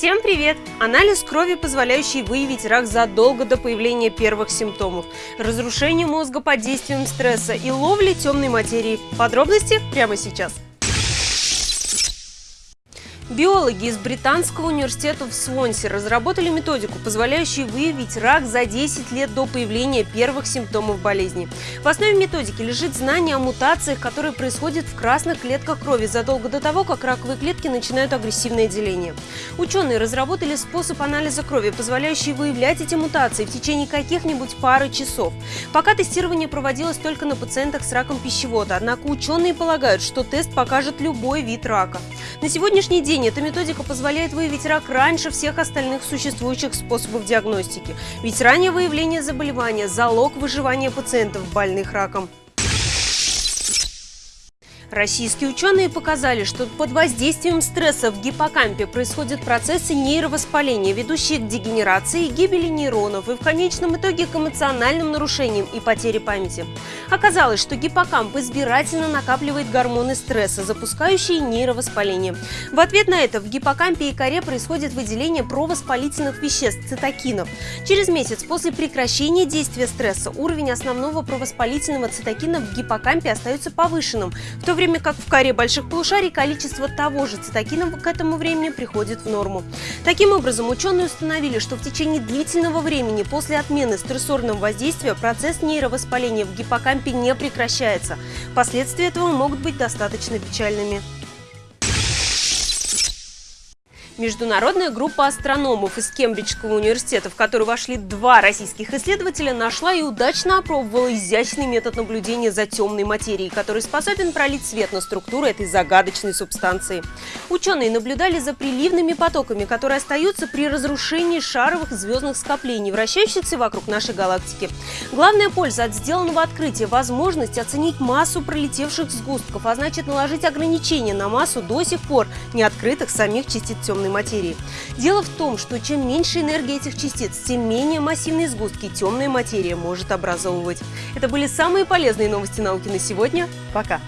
Всем привет! Анализ крови, позволяющий выявить рак задолго до появления первых симптомов, разрушение мозга под действием стресса и ловли темной материи. Подробности прямо сейчас. Биологи из Британского университета в Свонсе разработали методику, позволяющую выявить рак за 10 лет до появления первых симптомов болезни. В основе методики лежит знание о мутациях, которые происходят в красных клетках крови задолго до того, как раковые клетки начинают агрессивное деление. Ученые разработали способ анализа крови, позволяющий выявлять эти мутации в течение каких-нибудь пары часов. Пока тестирование проводилось только на пациентах с раком пищевода, однако ученые полагают, что тест покажет любой вид рака. На сегодняшний день эта методика позволяет выявить рак раньше всех остальных существующих способов диагностики. Ведь раннее выявление заболевания – залог выживания пациентов, больных раком. Российские ученые показали, что под воздействием стресса в гиппокампе происходят процессы нейровоспаления, ведущие к дегенерации и гибели нейронов и в конечном итоге к эмоциональным нарушениям и потере памяти. Оказалось, что гиппокамп избирательно накапливает гормоны стресса, запускающие нейровоспаление. В ответ на это в гиппокампе и коре происходит выделение провоспалительных веществ – цитокинов. Через месяц после прекращения действия стресса уровень основного провоспалительного цитокина в гиппокампе остается повышенным, в то время как в коре больших полушарий количество того же цитокина к этому времени приходит в норму. Таким образом, ученые установили, что в течение длительного времени после отмены стрессорного воздействия процесс нейровоспаления в гиппокампе не прекращается. Последствия этого могут быть достаточно печальными. Международная группа астрономов из Кембриджского университета, в которую вошли два российских исследователя, нашла и удачно опробовала изящный метод наблюдения за темной материей, который способен пролить свет на структуру этой загадочной субстанции. Ученые наблюдали за приливными потоками, которые остаются при разрушении шаровых звездных скоплений, вращающихся вокруг нашей галактики. Главная польза от сделанного открытия – возможность оценить массу пролетевших сгустков, а значит наложить ограничения на массу до сих пор не открытых самих частиц темной материи. Дело в том, что чем меньше энергии этих частиц, тем менее массивные сгустки темная материя может образовывать. Это были самые полезные новости науки на сегодня. Пока!